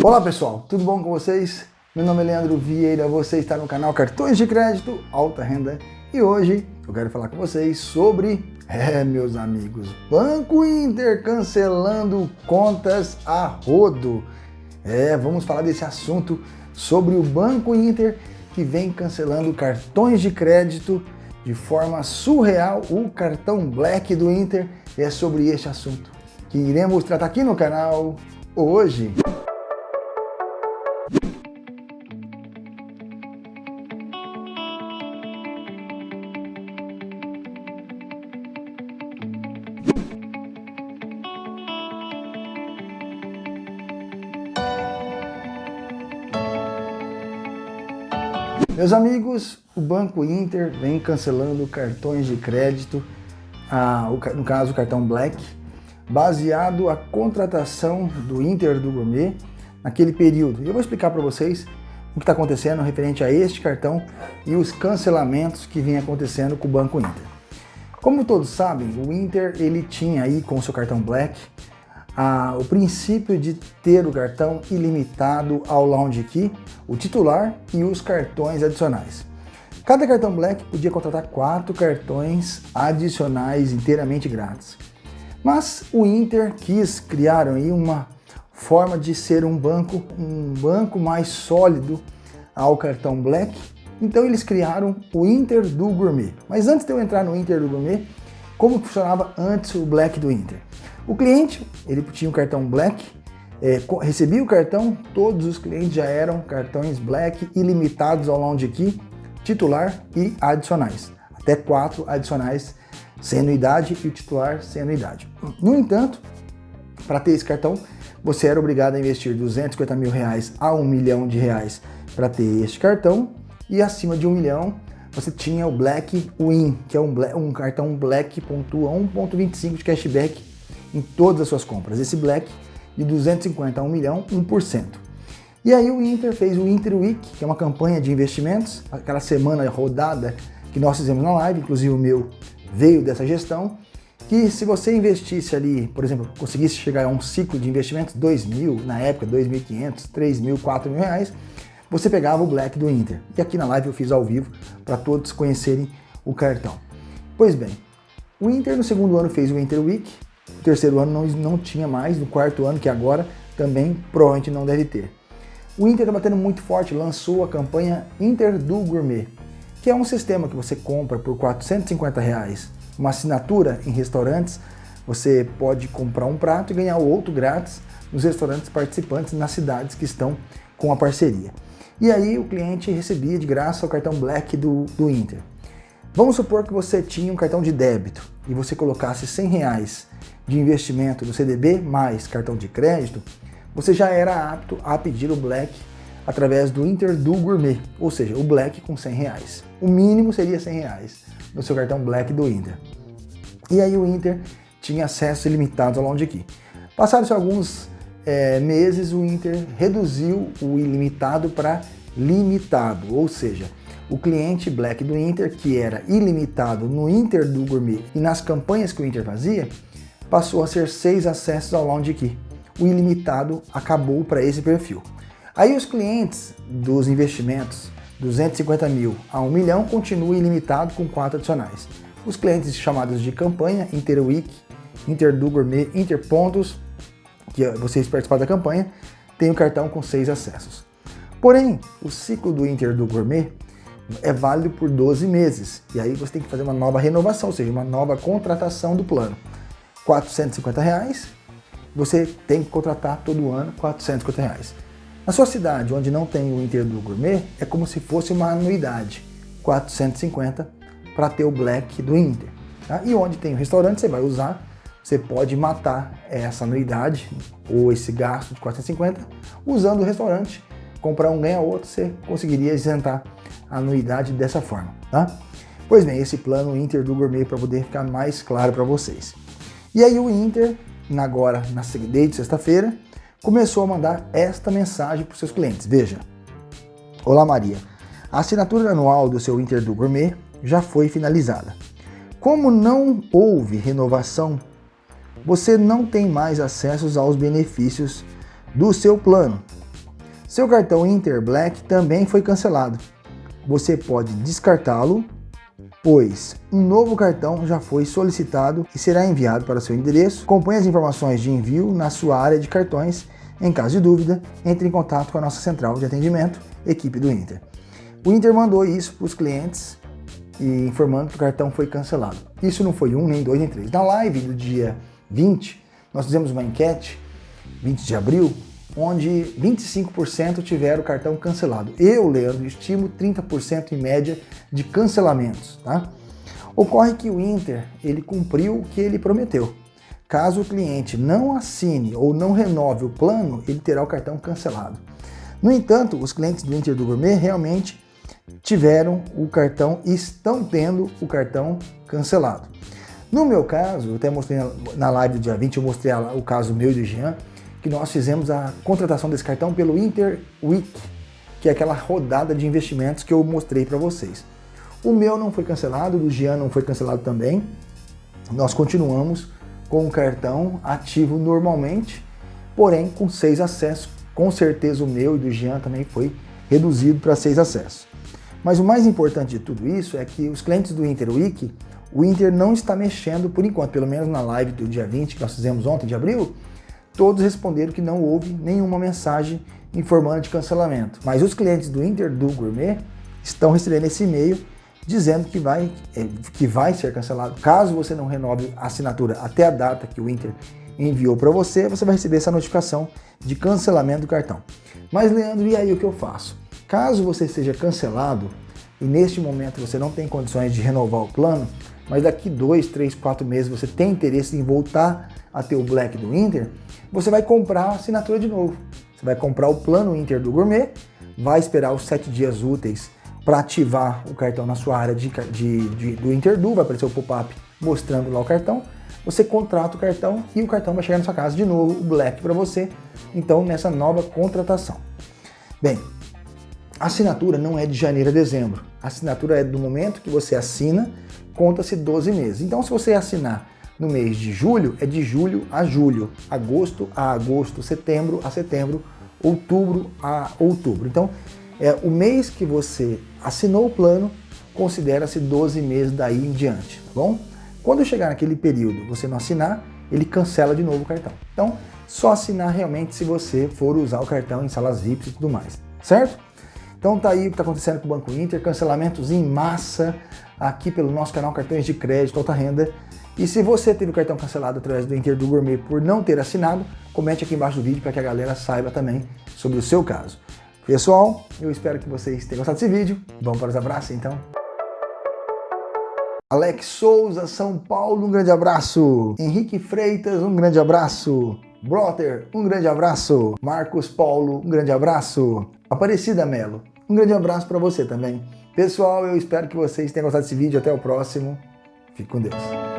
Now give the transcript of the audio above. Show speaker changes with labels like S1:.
S1: Olá pessoal, tudo bom com vocês? Meu nome é Leandro Vieira, você está no canal Cartões de Crédito Alta Renda e hoje eu quero falar com vocês sobre, é meus amigos, Banco Inter cancelando contas a rodo. É, vamos falar desse assunto sobre o Banco Inter que vem cancelando cartões de crédito de forma surreal, o cartão Black do Inter. É sobre este assunto que iremos tratar aqui no canal hoje. Meus amigos, o Banco Inter vem cancelando cartões de crédito, no caso o cartão Black, baseado a contratação do Inter do Gourmet naquele período. Eu vou explicar para vocês o que está acontecendo referente a este cartão e os cancelamentos que vem acontecendo com o Banco Inter. Como todos sabem, o Inter ele tinha aí com o seu cartão Black a, o princípio de ter o cartão ilimitado ao Lounge Key, o titular e os cartões adicionais. Cada cartão Black podia contratar quatro cartões adicionais inteiramente grátis. Mas o Inter quis criar aí uma forma de ser um banco, um banco mais sólido ao cartão Black. Então eles criaram o Inter do Gourmet. Mas antes de eu entrar no Inter do Gourmet, como funcionava antes o Black do Inter? O cliente, ele tinha um cartão Black, é, recebia o cartão, todos os clientes já eram cartões Black ilimitados ao Lounge Key, titular e adicionais. Até quatro adicionais sem anuidade e o titular sem anuidade. No entanto, para ter esse cartão, você era obrigado a investir 250 mil reais a um milhão de reais para ter este cartão e acima de um milhão você tinha o Black Win, que é um, um cartão Black pontua 1.25 de cashback em todas as suas compras. Esse Black de 250 a 1 milhão, 1%. E aí o Inter fez o Inter Week, que é uma campanha de investimentos, aquela semana rodada que nós fizemos na live, inclusive o meu veio dessa gestão, que se você investisse ali, por exemplo, conseguisse chegar a um ciclo de investimentos, 2 mil, na época 2.500, 3 mil, 4 mil reais, você pegava o Black do Inter. E aqui na live eu fiz ao vivo para todos conhecerem o cartão. Pois bem, o Inter no segundo ano fez o Inter Week, no terceiro ano não, não tinha mais, no quarto ano, que agora também provavelmente não deve ter. O Inter está batendo muito forte, lançou a campanha Inter do Gourmet, que é um sistema que você compra por 450 reais, uma assinatura em restaurantes, você pode comprar um prato e ganhar o outro grátis nos restaurantes participantes nas cidades que estão com a parceria. E aí o cliente recebia de graça o cartão Black do, do Inter. Vamos supor que você tinha um cartão de débito e você colocasse 100 reais de investimento do CDB mais cartão de crédito, você já era apto a pedir o Black através do Inter do Gourmet, ou seja, o Black com 100 reais. O mínimo seria 100 reais no seu cartão Black do Inter. E aí o Inter tinha acesso ilimitado ao Lounge Key. Passados alguns é, meses, o Inter reduziu o ilimitado para limitado, ou seja, o cliente Black do Inter, que era ilimitado no Inter do Gourmet e nas campanhas que o Inter fazia, passou a ser seis acessos ao Lounge Key. O ilimitado acabou para esse perfil. Aí os clientes dos investimentos 250 mil a 1 milhão continuam ilimitado com quatro adicionais. Os clientes chamados de campanha, Interweek, Interdu Gourmet, Interpontos, que vocês participaram da campanha, têm o cartão com seis acessos. Porém, o ciclo do Interdu Gourmet é válido por 12 meses. E aí você tem que fazer uma nova renovação, ou seja, uma nova contratação do plano. 450 reais, você tem que contratar todo ano 450 reais. Na sua cidade, onde não tem o Inter do Gourmet, é como se fosse uma anuidade, 450 para ter o Black do Inter. Tá? E onde tem o restaurante, você vai usar, você pode matar essa anuidade ou esse gasto de 450 usando o restaurante, comprar um ganha outro, você conseguiria isentar a anuidade dessa forma. Tá? Pois bem, esse plano Inter do Gourmet para poder ficar mais claro para vocês. E aí o Inter, agora, na, desde sexta-feira, começou a mandar esta mensagem para os seus clientes. Veja, Olá Maria, a assinatura anual do seu Inter do Gourmet já foi finalizada. Como não houve renovação, você não tem mais acessos aos benefícios do seu plano. Seu cartão Inter Black também foi cancelado. Você pode descartá-lo, pois um novo cartão já foi solicitado e será enviado para seu endereço. Acompanhe as informações de envio na sua área de cartões. Em caso de dúvida, entre em contato com a nossa central de atendimento, equipe do Inter. O Inter mandou isso para os clientes e informando que o cartão foi cancelado. Isso não foi um, nem dois, nem três. Na live do dia 20, nós fizemos uma enquete, 20 de abril, onde 25% tiveram o cartão cancelado. Eu, Leandro, estimo 30% em média de cancelamentos. Tá? Ocorre que o Inter ele cumpriu o que ele prometeu. Caso o cliente não assine ou não renove o plano, ele terá o cartão cancelado. No entanto, os clientes do Inter do Gourmet realmente tiveram o cartão e estão tendo o cartão cancelado. No meu caso, eu até mostrei na live do dia 20, eu mostrei o caso meu e do Jean, que nós fizemos a contratação desse cartão pelo Inter Week, que é aquela rodada de investimentos que eu mostrei para vocês. O meu não foi cancelado, o do Jean não foi cancelado também. Nós continuamos com o cartão ativo normalmente, porém com seis acessos. Com certeza o meu e do Jean também foi reduzido para seis acessos. Mas o mais importante de tudo isso é que os clientes do Inter Week, o Inter não está mexendo por enquanto, pelo menos na live do dia 20 que nós fizemos ontem de abril, todos responderam que não houve nenhuma mensagem informando de cancelamento. Mas os clientes do Inter do Gourmet estão recebendo esse e-mail dizendo que vai, é, que vai ser cancelado. Caso você não renove a assinatura até a data que o Inter enviou para você, você vai receber essa notificação de cancelamento do cartão. Mas Leandro, e aí o que eu faço? Caso você seja cancelado e neste momento você não tem condições de renovar o plano, mas daqui dois, três, quatro meses você tem interesse em voltar a ter o Black do Inter, você vai comprar a assinatura de novo. Você vai comprar o plano Inter do Gourmet, vai esperar os sete dias úteis para ativar o cartão na sua área de, de, de do Interdu, vai aparecer o pop-up mostrando lá o cartão, você contrata o cartão e o cartão vai chegar na sua casa de novo, o Black para você, então nessa nova contratação. Bem, a assinatura não é de janeiro a dezembro, a assinatura é do momento que você assina, conta-se 12 meses. Então se você assinar no mês de julho, é de julho a julho, agosto a agosto, setembro a setembro, outubro a outubro. Então, é o mês que você assinou o plano, considera-se 12 meses daí em diante, tá bom? Quando chegar naquele período, você não assinar, ele cancela de novo o cartão. Então, só assinar realmente se você for usar o cartão em salas VIPs e tudo mais, certo? Então tá aí o que está acontecendo com o Banco Inter, cancelamentos em massa aqui pelo nosso canal Cartões de Crédito Alta Renda. E se você teve o cartão cancelado através do Inter do Gourmet por não ter assinado, comente aqui embaixo do vídeo para que a galera saiba também sobre o seu caso. Pessoal, eu espero que vocês tenham gostado desse vídeo. Vamos para os abraços então? Alex Souza, São Paulo, um grande abraço. Henrique Freitas, um grande abraço. Broter, um grande abraço. Marcos Paulo, um grande abraço. Aparecida Melo, um grande abraço para você também. Pessoal, eu espero que vocês tenham gostado desse vídeo. Até o próximo. Fique com Deus.